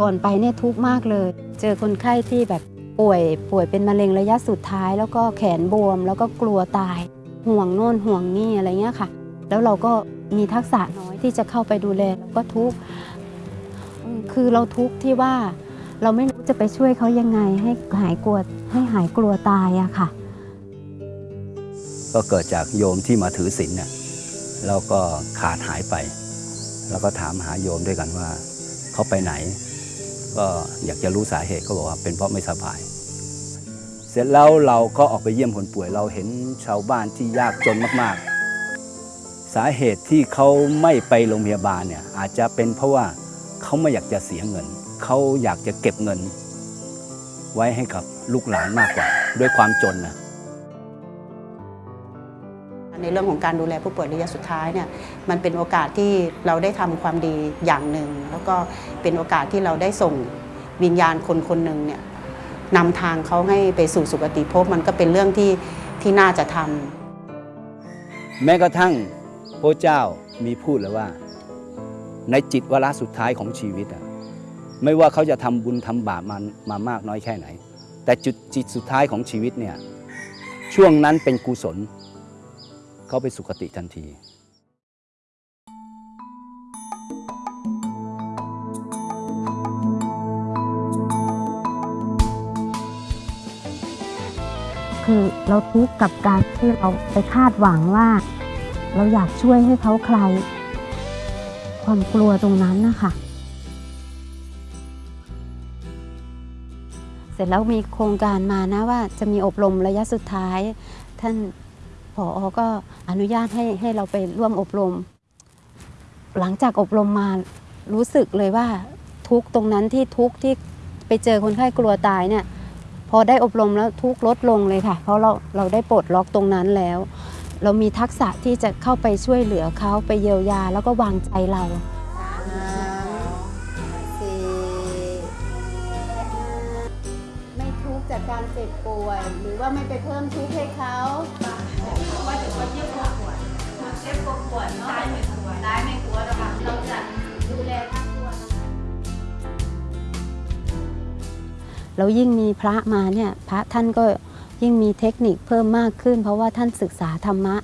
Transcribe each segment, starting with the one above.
ก่อนไปเนี่ยทุกข์มากเลย เจอคนไข้ที่แบบป่วยป่วยเป็นมะเร็งระยะสุดท้าย แล้วก็แขนบวม แล้วก็กลัวตาย ห่วงโน่นห่วงนี่อะไรเงี้ยค่ะ แล้วเราก็มีทักษะน้อยที่จะเข้าไปดูแลเราก็ทุกข์คือเราทุกข์ที่ว่าเราไม่รู้จะไปช่วยเขายังไงให้หายกลัวให้หายกลัวตายอะค่ะ ก็เกิดจากโยมที่มาถือศีลเนี่ยแล้วก็ขาดหายไป แล้วก็ถามหาโยมด้วยกันว่า เขาไปไหน ก็อยากจะรู้สาเหตุก็บอกว่าเป็นเพราะไม่สบาย เสร็จแล้วเราก็ออกไปเยี่ยมคนป่วยเราเห็นชาวบ้านที่ยากจนมากๆ สาเหตุที่เขาไม่ไปโรงพยาบาลเนี่ยอาจจะเป็นเพราะว่าเขาไม่อยากจะเสียเงิน เขาอยากจะเก็บเงิน ไว้ให้กับลูกหลานมากกว่า ด้วยความจนนะ ในเรื่องของการดูแลผู้ป่วยระยะสุดท้ายเนี่ยมันเป็นโอกาสที่เราได้ทำความดีอย่างหนึ่ง แล้วก็เป็นโอกาสที่เราได้ส่งวิญญาณคนคนหนึ่งเนี่ยนำทางเขาให้ไปสู่สุคติภพมันก็เป็นเรื่องที่ที่น่าจะทำแม้กระทั่งพระเจ้ามีพูดแล้วว่า ในจิตวาระสุดท้ายของชีวิตอะไม่ว่าเขาจะทำบุญทำบาปมามามากน้อยแค่ไหน แต่จุดจิตสุดท้ายของชีวิตเนี่ยช่วงนั้นเป็นกุศล เขาไปสุคติทันทีคือเราทุกข์กับการที่เราไปคาดหวังว่า เราอยากช่วยให้เขาคลายความกลัวตรงนั้นนะคะเสร็จแล้วมีโครงการมานะว่าจะมีอบรมระยะสุดท้าย ท่าน ผออก็อนุญาตให้ให้เราไปร่วมอบรม หลังจากอบรมมารู้สึกเลยว่าทุกตรงนั้นที่ทุกที่ไปเจอคนไข้กลัวตายเนี่ยพอได้อบรมแล้วทุกลดลงเลยค่ะ เพราะเราเราได้ปลดล็อกตรงนั้นแล้ว เรามีทักษะที่จะเข้าไปช่วยเหลือเขาไปเยียวยาแล้วก็วางใจเราไม่ทุกข์จากการเจ็บป่วย หรือว่าไม่ไปเพิ่มทุกข์ให้เขา แล้วยิ่งมีพระมาเนี่ยพระท่านก็ยิ่งมีเทคนิคเพิ่มมากขึ้น เพราะว่าท่านศึกษาธรรมะ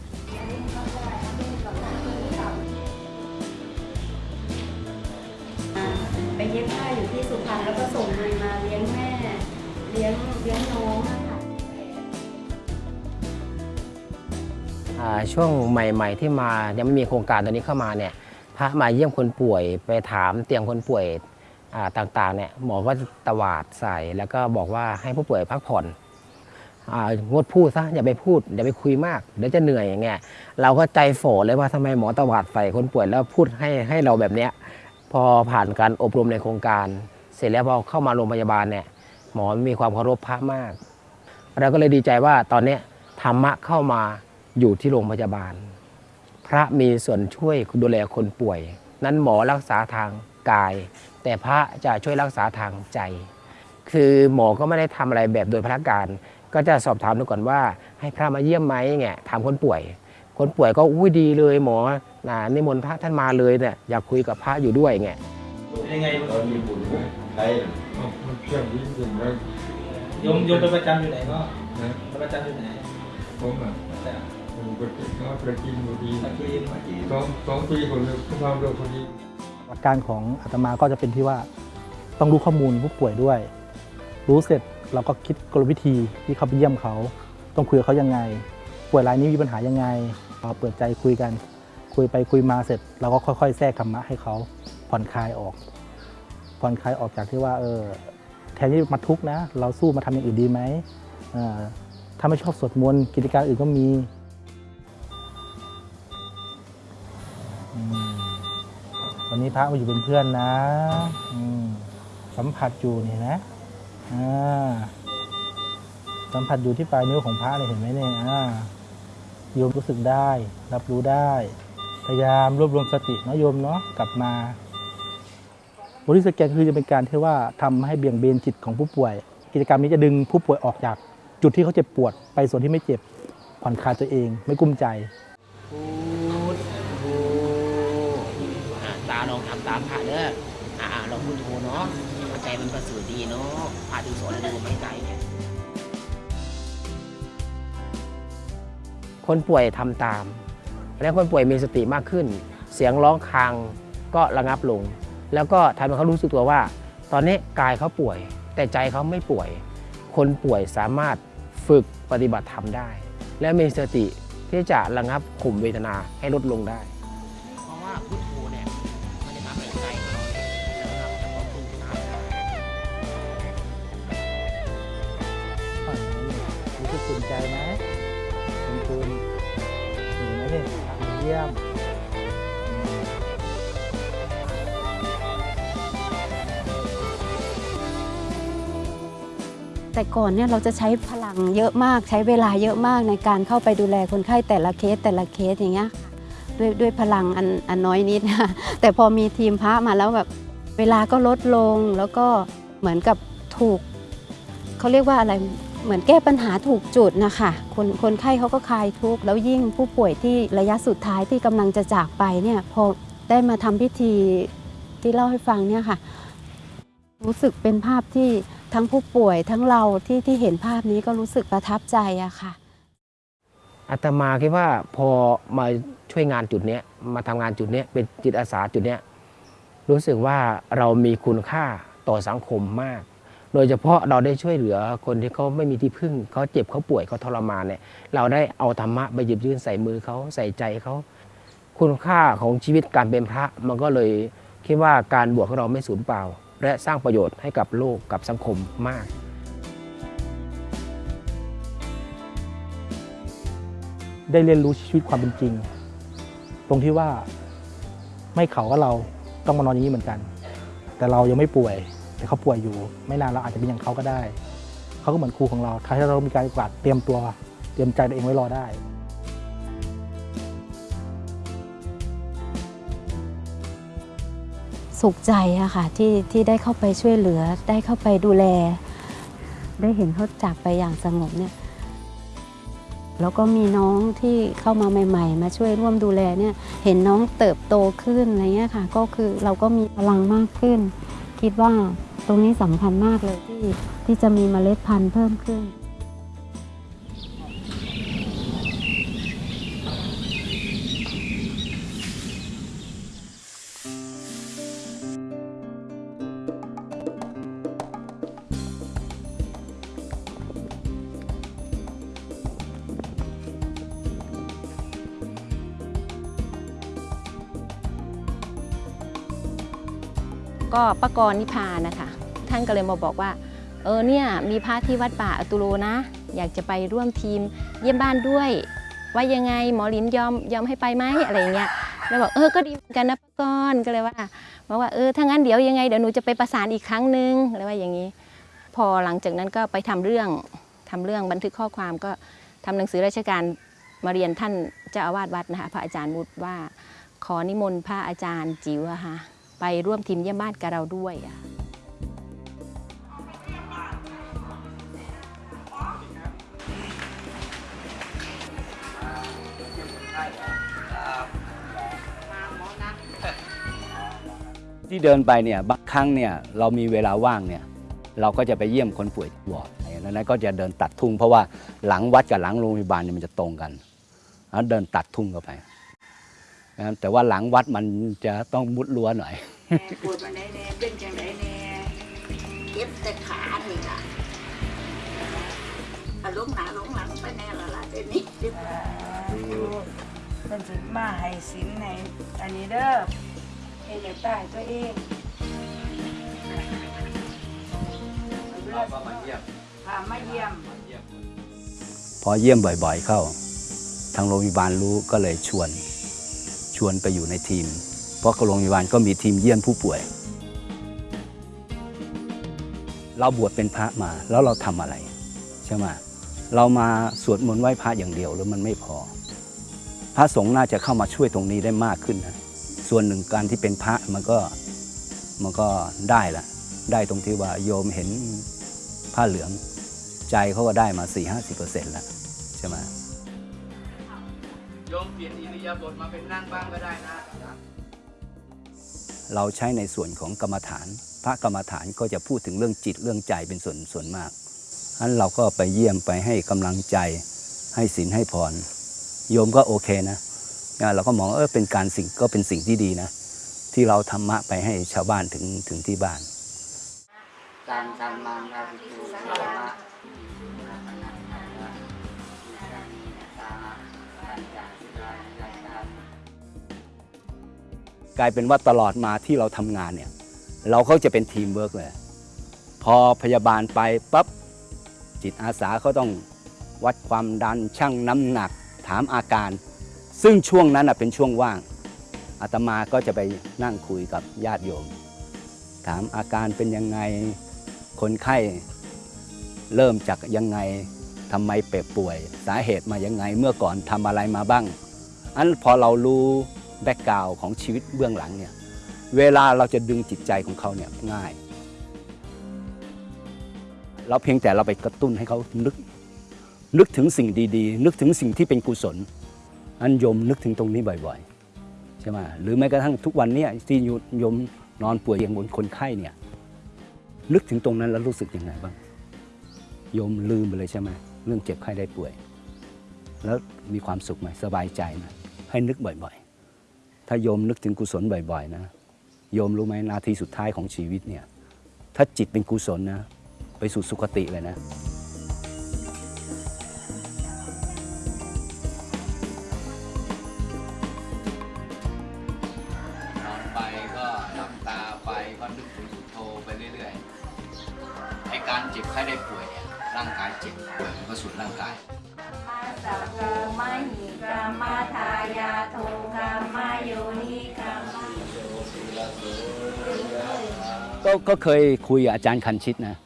ไปเย็บผ้าอยู่ที่สุพรรณแล้วก็ส่งเงินมาเลี้ยงแม่เลี้ยงเลี้ยงน้องอะค่ะอ่าช่วงใหม่ ๆ ที่มายังไม่มีโครงการตัวนี้เข้ามาเนี่ยพระมาเยี่ยมคนป่วยไปถามเตียงคนป่วยอ่า ต่างๆเนี่ยหมอก็จะตวาดใส่แล้วก็บอกว่าให้ผู้ป่วยพักผ่อนอ่างดพูดซะอย่าไปพูดอย่าไปคุยมากเดี๋ยวจะเหนื่อยอย่างเงี้ยเราก็ใจฝ่อเลยว่าทำไมหมอตวาดใส่คนป่วยแล้วพูดให้ให้เราแบบเนี้ยพอผ่านการอบรมในโครงการ เสร็จแล้วพอเข้ามาโรงพยาบาลเนี่ยหมอมีความเคารพพระมาก เราก็เลยดีใจว่าตอนเนี้ยธรรมะเข้ามาอยู่ที่โรงพยาบาล พระมีส่วนช่วยดูแลคนป่วย นั้นหมอรักษาทาง กาย แต่พระจะช่วยรักษาทางใจ คือหมอก็ไม่ได้ทำอะไรแบบโดยพระการก็จะสอบถามดูก่อนว่า ให้พระมาเยี่ยมไหมเงี้ยถามคนป่วย คนป่วยก็อุ้ยดีเลยหมอนะนิมนต์พระท่านมาเลยเนี่ยอยากคุยกับพระอยู่ด้วยเงี้ยยังไงตอนมีบุญนะใครมันเครื่องยิ่งยิ่งแล้วโยมโยมไปประจำอยู่ไหนก็นะไปประจำอยู่ไหนผมอะแต่ผมก็ติดก็ประกินบุรีตะกี้ตะกี้สองสองปีคนเลยคุณทำเรื่องคนนี้ หลักการของอาตมาก็จะเป็นที่ว่าต้องรู้ข้อมูลผู้ป่วยด้วย รู้เสร็จเราก็คิดกลวิธีที่เขาไปเยี่ยมเขา ต้องคุยกับเขายังไง ป่วยรายนี้มีปัญหายังไงเราเปิดใจคุยกัน คุยไปคุยมาเสร็จเราก็ค่อย ๆ แทรกธรรมะให้เขาผ่อนคลายออก ผ่อนคลายออกจากที่ว่าเออแทนที่มาทุกข์นะ เราสู้มาทำอย่างอื่นดีไหมออถ้าไม่ชอบสวดมนต์กิจการอื่นก็มี พระมาอยู่เป็นเพื่อนนะสัมผัสอยู่นี่นะสัมผัสอยู่ที่ปลายนิ้วของพระเนี่ยเห็นไหมเนี่ยโยมรู้สึกได้ รับรู้ได้ พยายามรวบรวมสติเนาะโยมเนาะกลับมาบริสแกนคือจะเป็นการที่ว่าทำให้เบี่ยงเบนจิตของผู้ป่วย กิจกรรมนี้จะดึงผู้ป่วยออกจาก จุดที่เขาเจ็บปวดไปส่วนที่ไม่เจ็บผ่อนคลายตัวเอง ไม่กุ้มใจ พูดพูด ตาลองทำตามพระเด้ออ่าเราพุทโธเนาะหัวใจมันประเสริฐดีเนาะพาถึงสอนดูไม่ไกลเนี่ยคนป่วยทำตาม และคนป่วยมีสติมากขึ้น เสียงร้องครางก็ระงับลง แล้วก็ทำให้เขารู้สึกตัวว่า ตอนนี้กายเขาป่วย แต่ใจเขาไม่ป่วย คนป่วยสามารถฝึกปฏิบัติธรรมได้ และมีสติที่จะระงับข่มเวทนาให้ลดลงได้ รู้สึกภูมิใจไหมคุณคุณเห็นไหมเนี่ยเยี่ยมแต่ก่อนเนี่ยเราจะใช้พลังเยอะมากใช้เวลาเยอะมากในการเข้าไปดูแลคนไข้แต่ละเคสแต่ละเคสอย่างเงี้ยด้วยด้วยพลังอันอันน้อยนิดนะแต่พอมีทีมพระมาแล้วแบบเวลาก็ลดลงแล้วก็เหมือนกับถูกเขาเรียกว่าอะไร เหมือนแก้ปัญหาถูกจุดนะคะคนคนไข้เขาก็คลายทุกข์แล้วยิ่งผู้ป่วยที่ระยะสุดท้ายที่กำลังจะจากไปเนี่ยพอได้มาทำพิธีที่เล่าให้ฟังเนี่ยค่ะ รู้สึกเป็นภาพที่ทั้งผู้ป่วยทั้งเราที่ที่เห็นภาพนี้ก็รู้สึกประทับใจอะค่ะอาตมาคิดว่าพอมาช่วยงานจุดนี้มาทำงานจุดนี้เป็นจิตอาสาจุดนี้รู้สึกว่าเรามีคุณค่าต่อสังคมมาก โดยเฉพาะเราได้ช่วยเหลือคนที่เขาไม่มีที่พึ่งเขาเจ็บเขาป่วยเขาทรมานเนี่ยเราได้เอาธรรมะไปหยิบยื่นใส่มือเขาใส่ใจเขาคุณค่าของชีวิตการเป็นพระมันก็เลยคิดว่าการบวชของเราไม่สูญเปล่า และสร้างประโยชน์ให้กับโลกกับสังคมมากได้เรียนรู้ชีวิตความเป็นจริง ตรงที่ว่าไม่เขาก็เราต้องมานอนอย่างนี้เหมือนกัน แต่เรายังไม่ป่วย แต่เขาป่วยอยู่ ไม่นานเราอาจจะเป็นอย่างเขาก็ได้ เขาก็เหมือนครูของเราถ้าเรามีการปฏิบัติเตรียมตัว เตรียมใจตัวเองไว้รอได้สุขใจอะค่ะที่ที่ได้เข้าไปช่วยเหลือ ได้เข้าไปดูแล ได้เห็นเขาจากไปอย่างสงบเนี่ยแล้วก็มีน้องที่เข้ามาใหม่ ๆ มาช่วยร่วมดูแลเนี่ยเห็นน้องเติบโตขึ้นอะไรเงี้ยค่ะ ก็คือเราก็มีพลังมากขึ้น คิดว่า ตรงนี้สำคัญมากเลยที่ที่จะมีเมล็ดพันธุ์เพิ่มขึ้น ก็ป้ากรนิพานะคะ ท่านก็เลยมาบอกว่า เออเนี่ยมีพระที่วัดป่าอตุโลนะ อยากจะไปร่วมทีมเยี่ยมบ้านด้วย ว่ายังไงหมอลินยอมยอมให้ไปไหมอะไรอย่างเงี้ยแล้วบอกเออก็ดีเหมือนกันนะป้ากรก็เลยว่าบอกว่าเออถ้างั้นเดี๋ยวยังไงเดี๋ยวหนูจะไปประสานอีกครั้งหนึงอะไรว่าอย่างนี้ พอหลังจากนั้นก็ไปทำเรื่องทำเรื่องบันทึกข้อความก็ทำหนังสือราชการมาเรียนท่านเจ้าอาวาสวัดนะคะพระอาจารย์วุฒิว่าขอนิมนต์พระอาจารย์จิ๋วอะค่ะไปร่วมทีมเยี่ยมบ้านกับเราด้วย ที่เดินไปเนี่ยบางครั้งเนี่ยเรามีเวลาว่างเนี่ยเราก็จะไปเยี่ยมคนป่วยที่วอร์ดอะไรนั้นก็จะเดินตัดทุ่งเพราะว่าหลังวัดกับหลังโรงพยาบาลเนี่ยมันจะตรงกันแล้วเดินตัดทุ่งเข้าไปนะครับแต่ว่าหลังวัดมันจะต้องมุดรั้วหน่อยปวดมาไหนแน่เป็นจังไดแน่เจ็บแต่ขานี่ล่ะอะลงหนาลงหลังไปแน่ละล่ะเดี๋ยวนี้เป็นสิมาให้สินในอันนี้เด้อ เฮ็ดให้ตายตัวเองพามาเยี่ยม พอเยี่ยมบ่อยๆเข้า ทางโรงพยาบาลรู้ก็เลยชวน ชวนไปอยู่ในทีม เพราะโรงพยาบาลก็มีทีมเยี่ยมผู้ป่วย เราบวชเป็นพระมาแล้วเราทำอะไรใช่ไหมเรามาสวดมนต์ไหว้พระอย่างเดียวแล้วมันไม่พอ พระสงฆ์น่าจะเข้ามาช่วยตรงนี้ได้มากขึ้นนะ ส่วนหนึ่งการที่เป็นพระมันก็มันก็ได้ละได้ตรงที่ว่าโยมเห็นผ้าเหลืองใจเขาก็ได้มา 4 5 0เปอร์เซ็นต์แล้วใช่ไหมโยมเปลี่ยนอิริยาบถมาเป็นนั่งบ้างก็ได้นะ เราใช้ในส่วนของกรรมฐาน พระกรรมฐานก็จะพูดถึงเรื่องจิตเรื่องใจเป็นส่วนส่วนมากอันเราก็ไปเยี่ยมไปให้กำลังใจให้ศีลให้พรโยมก็โอเคนะนะ เราก็มองเออเป็นการสิ่งก็เป็นสิ่งที่ดีนะ ที่เราธรรมะไปให้ชาวบ้านถึงถึงที่บ้านการทำมังราวิตูธรรมะกลายเป็นว่าตลอดมาที่เราทำงานเนี่ย เราก็จะเป็นทีมเวิร์กเลย พอพยาบาลไปปั๊บจิตอาสาเขาต้องวัดความดันชั่งน้ำหนักถามอาการ ซึ่งช่วงนั้นเป็นช่วงว่างอาตมาก็จะไปนั่งคุยกับญาติโยม ถามอาการเป็นยังไงคนไข้เริ่มจากยังไงทำไมเปบป่วย สาเหตุมายังไงเมื่อก่อนทำอะไรมาบ้าง อันพอเรารู้แบ็กกราวของชีวิตเบื้องหลังเนี่ยเวลาเราจะดึงจิตใจของเขาเนี่ยง่าย เราเพียงแต่เราไปกระตุ้นให้เขานึก นึกถึงสิ่งดีๆ นึกถึงสิ่งที่เป็นกุศล อันยมนึกถึงตรงนี้บ่อยๆใช่ไหมหรือแม้กระทั่งทุกวันนี้ที่ยมนอนป่วยอย่างบนคนไข้เนี่ยนึกถึงตรงนั้นแล้วรู้สึกยังไงบ้างโยมลืมไปเลยใช่ไหมเรื่องเจ็บไข้ได้ป่วย แล้วมีความสุขไหมสบายใจไหมให้นึกบ่อยๆ ถ้าโยมนึกถึงกุศลบ่อยๆนะโยมรู้ไหมนาทีสุดท้ายของชีวิตเนี่ยถ้าจิตเป็นกุศลนะไปสู่สุคติเลยนะ เจ็บไข้ได้ป่วยเนี่ยร่างกายเจ็บป่วยมันก็สุดร่างกายสัพโกมหิกามาทายาโทกามาโยนิกามาก็ก็เคยคุยกับอาจารย์คันชิตนะ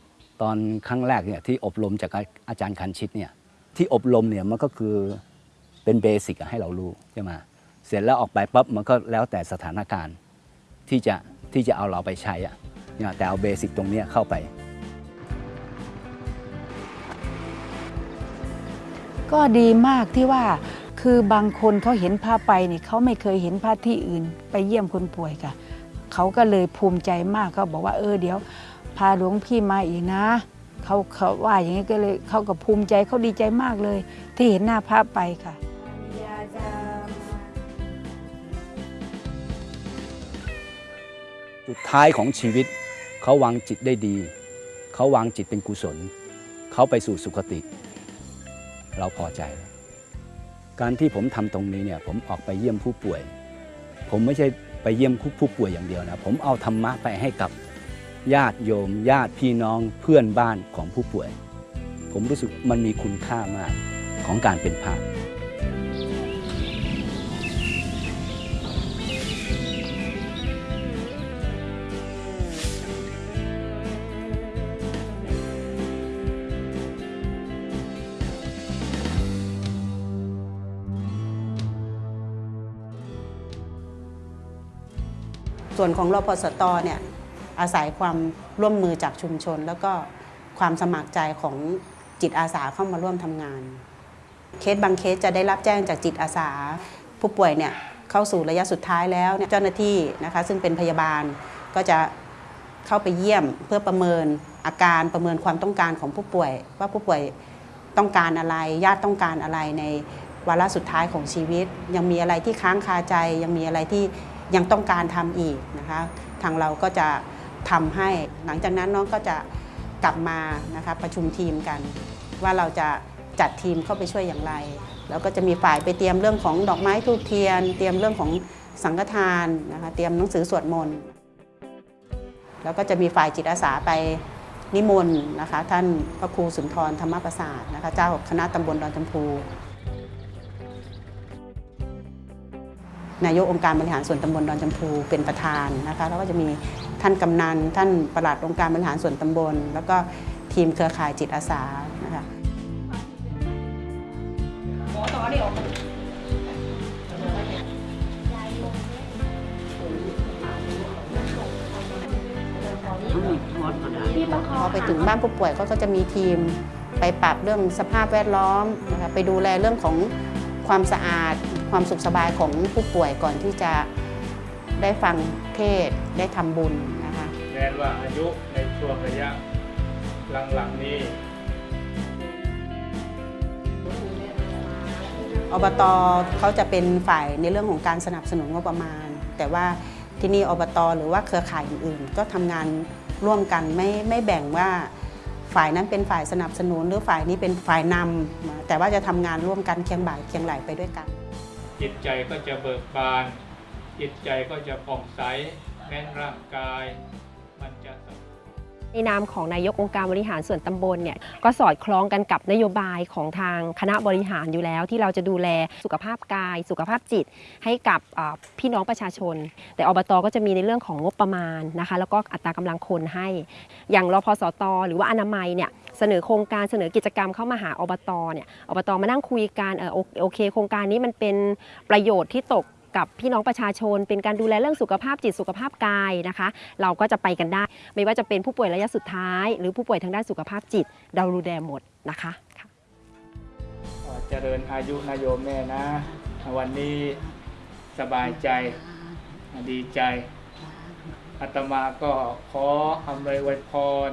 ตอนครั้งแรกเนี่ยที่อบรมจากอาจารย์คันชิตเนี่ยที่อบรมเนี่ยมันก็คือเป็น basic ให้เรารู้ใช่ไหมเสร็จแล้วออกไปปั๊บมันก็แล้วแต่สถานการณ์ที่จะที่จะเอาเราไปใช้อะเนี่ยแต่เอา basic ตรงนี้เข้าไป ก็ดีมากที่ว่าคือบางคนเขาเห็นผ้าไปเนี่ยเขาไม่เคยเห็นผ้าที่อื่น ไปเยี่ยมคนป่วยค่ะเขาก็เลยภูมิใจมากเขาบอกว่าเออเดี๋ยว พาหลวงพี่มาอีกนะเขาเขาว่าอย่างนี้ก็เลยเขาก็ภูมิใจเขาดีใจมากเลย ที่เห็นหน้าพระไปค่ะสุดท้ายของชีวิตเขาวางจิตได้ดี เขาวางจิตเป็นกุศล เขาไปสู่สุคติ เราพอใจแล้วการที่ผมทำตรงนี้เนี่ยผมออกไปเยี่ยมผู้ป่วย ผมไม่ใช่ไปเยี่ยมผู้ป่วยอย่างเดียวนะผมเอาธรรมะไปให้กับญาติโยม ญาติพี่น้องเพื่อนบ้านของผู้ป่วย ผมรู้สึกมันมีคุณค่ามากของการเป็นพระ ส่วนของรพสตเนี่ยอาศัยความร่วมมือจากชุมชน แล้วก็ความสมัครใจของจิตอาสาเข้ามาร่วมทำงาน เคสบางเคสจะได้รับแจ้งจากจิตอาสา ผู้ป่วยเนี่ยเข้าสู่ระยะสุดท้ายแล้วเนี่ยเจ้าหน้าที่นะคะซึ่งเป็นพยาบาลก็จะเข้าไปเยี่ยมเพื่อประเมินอาการประเมินความต้องการของผู้ป่วย ว่าผู้ป่วยต้องการอะไรญาติต้องการอะไรในวาระสุดท้ายของชีวิต ยังมีอะไรที่ค้างคาใจยังมีอะไรที่ ยังต้องการทำอีกนะคะ ทางเราก็จะทำให้หลังจากนั้นน้องก็จะกลับมานะคะประชุมทีมกัน ว่าเราจะจัดทีมเข้าไปช่วยอย่างไร แล้วก็จะมีฝ่ายไปเตรียมเรื่องของดอกไม้ทูบเทียน เตรียมเรื่องของสังฆทานนะคะเตรียมหนังสือสวดมนต์แล้วก็จะมีฝ่ายจิตอาสาไปนิมนต์นะคะท่านพระครูสุนทรธรรมประสาทนะคะเจ้าคณะตำบลดอนจำพู นายกองค์การบริหารส่วนตำบลดอนจำพูเป็นประธานนะคะแล้วก็จะมีท่านกำนันท่านประหลัดองค์การบริหารส่วนตำบล แล้วก็ทีมเครือข่ายจิตอาสานะคะพอไปถึงบ้านผู้ป่วยก็จะมีทีมไปปรับเรื่องสภาพแวดล้อมนะคะไปดูแลเรื่องของความสะอาด ความสุขสบายของผู้ป่วยก่อนที่จะได้ฟังเทศน์ได้ทำบุญนะคะแม้ว่าอายุในช่วงระยะหลังๆนี้อบตเขาจะเป็นฝ่ายในเรื่องของการสนับสนุนงบประมาณ แต่ว่าที่นี่อบตหรือว่าเครือข่ายอื่นๆ ก็ทำงานร่วมกันไม่ไม่แบ่งว่าฝ่ายนั้นเป็นฝ่ายสนับสนุน หรือฝ่ายนี้เป็นฝ่ายนำแต่ว่าจะทำงานร่วมกันเคียงบ่ายเคียงไหลไปด้วยกัน จิตใจก็จะเบิกบาน จิตใจก็จะผ่องใสแม้นร่างกาย ในนามของนายกองค์การบริหารส่วนตำบลเนี่ยก็สอดคล้องกันกับนโยบายของทางคณะบริหารอยู่แล้ว ที่เราจะดูแลสุขภาพกาย สุขภาพจิต ให้กับพี่น้องประชาชน แต่อบตก็จะมีในเรื่องของงบประมาณนะคะแล้วก็อัตรากำลังคนให้ อย่างรพสต หรือว่าอนามัยเนี่ยเสนอโครงการเสนอกิจกรรมเข้ามาหาอบตเนี่ยอบตมานั่งคุยกันเออโอเค โครงการนี้มันเป็นประโยชน์ที่ตก กับพี่น้องประชาชน เป็นการดูแลเรื่องสุขภาพจิตสุขภาพกายนะคะ เราก็จะไปกันได้ ไม่ว่าจะเป็นผู้ป่วยระยะสุดท้าย หรือผู้ป่วยทางด้านสุขภาพจิต เราดูแลหมดนะคะเจริญอายุนายโยมแม่นะ วันนี้สบายใจดีใจอาตมาก็ขออำนวยวยพร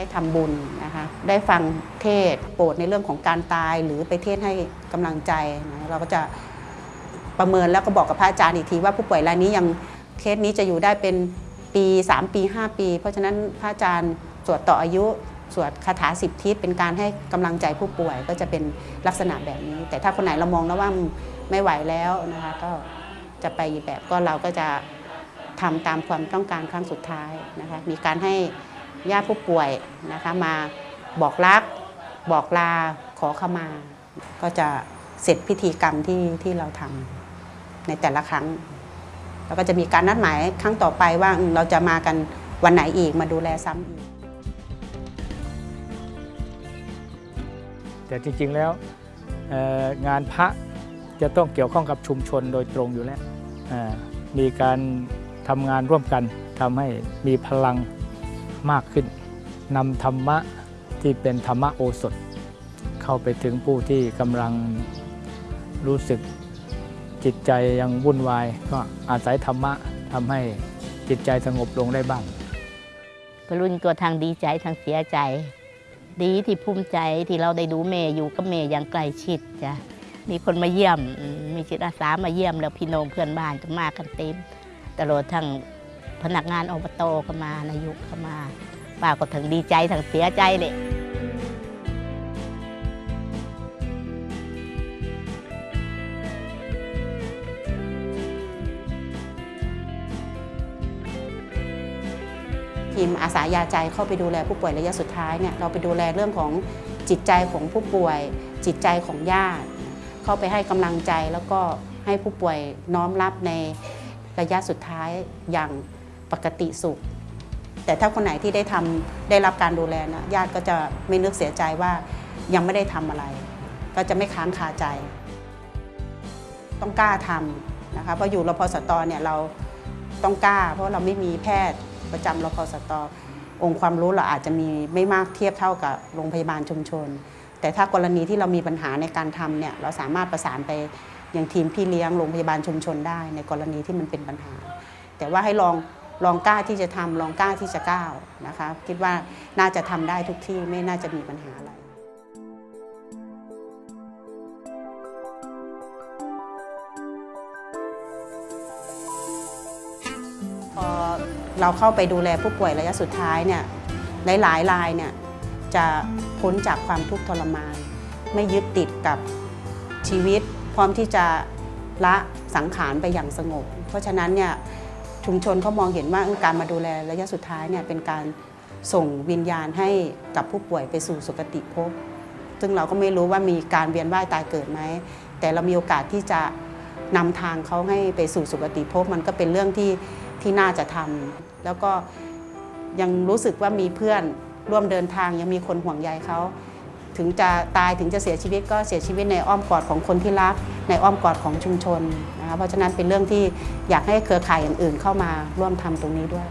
ได้ทำบุญนะคะได้ฟังเทศโปรดในเรื่องของการตายหรือไปเทศให้กำลังใจนะเราก็จะประเมินแล้วก็บอกกับพระอาจารย์อีกทีว่าผู้ป่วยรายนี้ยังเคสนี้จะอยู่ได้เป็นปี 3 ปี 5 ปี เพราะฉะนั้นพระอาจารย์สวดต่ออายุสวดคาถาสิบทิศเป็นการให้กำลังใจผู้ป่วยก็จะเป็นลักษณะแบบนี้ แต่ถ้าคนไหนเรามองแล้วว่าไม่ไหวแล้วนะคะก็จะไปแบบก็เราก็จะทำตามความต้องการครั้งสุดท้ายนะคะมีการให้ ญาติผู้ป่วยนะคะมาบอกรัก บอกลาขอขมา ก็จะเสร็จพิธีกรรมที่ที่เราทำในแต่ละครั้ง แล้วก็จะมีการนัดหมายครั้งต่อไปว่าเราจะมากันวันไหนอีกมาดูแลซ้ำอีก แต่จริงๆแล้วงานพระจะต้องเกี่ยวข้องกับชุมชนโดยตรงอยู่แล้วมีการทำงานร่วมกันทำให้มีพลัง มากขึ้นนำธรรมะที่เป็นธรรมะโอสถ เข้าไปถึงผู้ที่กำลังรู้สึกจิตใจยังวุ่นวาย ก็อาศัยธรรมะทำให้จิตใจสงบลงได้บ้างกรุ่นก็ทางดีใจทางเสียใจ ดีที่ภูมิใจที่เราได้ดูเมย์อยู่กับเมย์อย่างใกล้ชิดจ้ะมีคนมาเยี่ยมมมีจิตอาสามาเยี่ยมแล้วพี่น้องเพื่อนบ้านก็มากันเต็มตลอดทั้ง พนักงานอบตก็มานายุกก็มาป้าก็ทั้งดีใจทั้งเสียใจเลยทีมอาสายาใจเข้าไปดูแลผู้ป่วยระยะสุดท้ายเนี่ยเราไปดูแลเรื่องของจิตใจของผู้ป่วย จิตใจของญาติ เข้าไปให้กำลังใจแล้วก็ให้ผู้ป่วยน้อมรับในระยะสุดท้ายอย่าง ปกติสุข แต่ถ้าคนไหนที่ได้ทำได้รับการดูแลนะญาติก็จะไม่นึกเสียใจว่ายังไม่ได้ทำอะไร ก็จะไม่ค้างคาใจ ต้องกล้าทำนะคะเพราะอยู่รพสตเนี่ยเราต้องกล้า เพราะเราไม่มีแพทย์ประจำรพสตองค์ความรู้เราอาจจะมีไม่มากเทียบเท่ากับโรงพยาบาลชุมชน แต่ถ้ากรณีที่เรามีปัญหาในการทำเนี่ยเราสามารถประสานไปยังทีมพี่เลี้ยงโรงพยาบาลชุมชนได้ ในกรณีที่มันเป็นปัญหา แต่ว่าให้ลอง ลองกล้าที่จะทำลองกล้าที่จะก้าวนะคะคิดว่าน่าจะทำได้ทุกที่ไม่น่าจะมีปัญหาอะไรพอเราเข้าไปดูแลผู้ป่วยระยะสุดท้ายเนี่ยหลายๆรายเนี่ยจะพ้นจากความทุกข์ทรมาน ไม่ยึดติดกับชีวิต พร้อมที่จะละสังขารไปอย่างสงบ เพราะฉะนั้นเนี่ย ชุมชนเขามองเห็นว่าการมาดูแลระยะสุดท้ายเนี่ยเป็นการส่งวิญญาณให้กับผู้ป่วยไปสู่สุคติภพ ซึ่งเราก็ไม่รู้ว่ามีการเวียนว่ายตายเกิดไหม แต่เรามีโอกาสที่จะนำทางเขาให้ไปสู่สุคติภพ มันก็เป็นเรื่องที่ที่น่าจะทำแล้วก็ยังรู้สึกว่ามีเพื่อนร่วมเดินทางยังมีคนห่วงใยเขา ถึงจะตายถึงจะเสียชีวิตก็เสียชีวิตในอ้อมกอดของคนที่รัก ในอ้อมกอดของชุมชนนะคะเพราะฉะนั้นเป็นเรื่องที่อยากให้เครือข่ายอื่นๆเข้ามาร่วมทำตรงนี้ด้วย